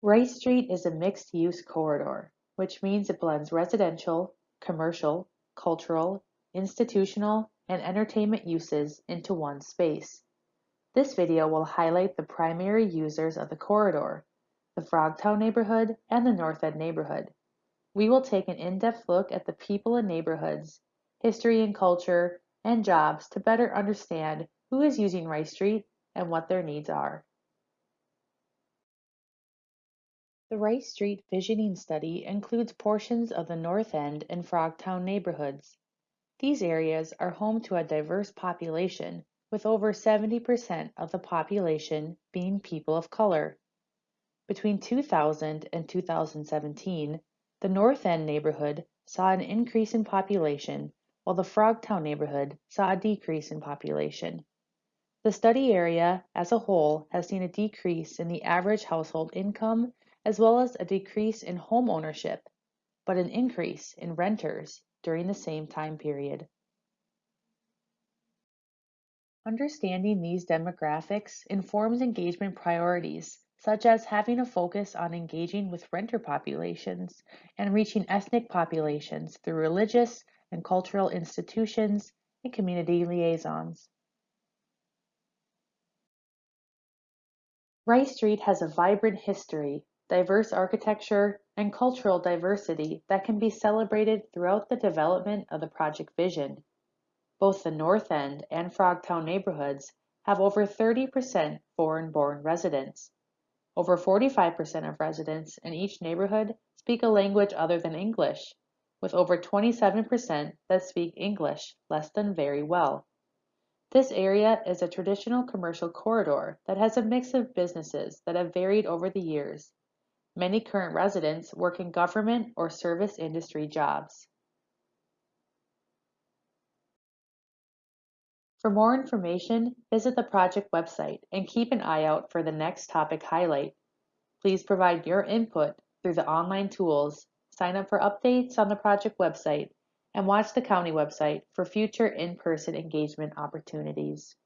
Rice Street is a mixed-use corridor, which means it blends residential, commercial, cultural, institutional, and entertainment uses into one space. This video will highlight the primary users of the corridor, the Frogtown neighborhood and the North End neighborhood. We will take an in-depth look at the people and neighborhoods, history and culture, and jobs to better understand who is using Rice Street and what their needs are. The Rice Street Visioning Study includes portions of the North End and Frogtown neighborhoods. These areas are home to a diverse population, with over 70% of the population being people of color. Between 2000 and 2017, the North End neighborhood saw an increase in population, while the Frogtown neighborhood saw a decrease in population. The study area as a whole has seen a decrease in the average household income as well as a decrease in home ownership, but an increase in renters during the same time period. Understanding these demographics informs engagement priorities, such as having a focus on engaging with renter populations and reaching ethnic populations through religious and cultural institutions and community liaisons. Rice Street has a vibrant history diverse architecture, and cultural diversity that can be celebrated throughout the development of the project vision. Both the North End and Frogtown neighborhoods have over 30% foreign-born residents. Over 45% of residents in each neighborhood speak a language other than English, with over 27% that speak English less than very well. This area is a traditional commercial corridor that has a mix of businesses that have varied over the years Many current residents work in government or service industry jobs. For more information, visit the project website and keep an eye out for the next topic highlight. Please provide your input through the online tools, sign up for updates on the project website, and watch the county website for future in-person engagement opportunities.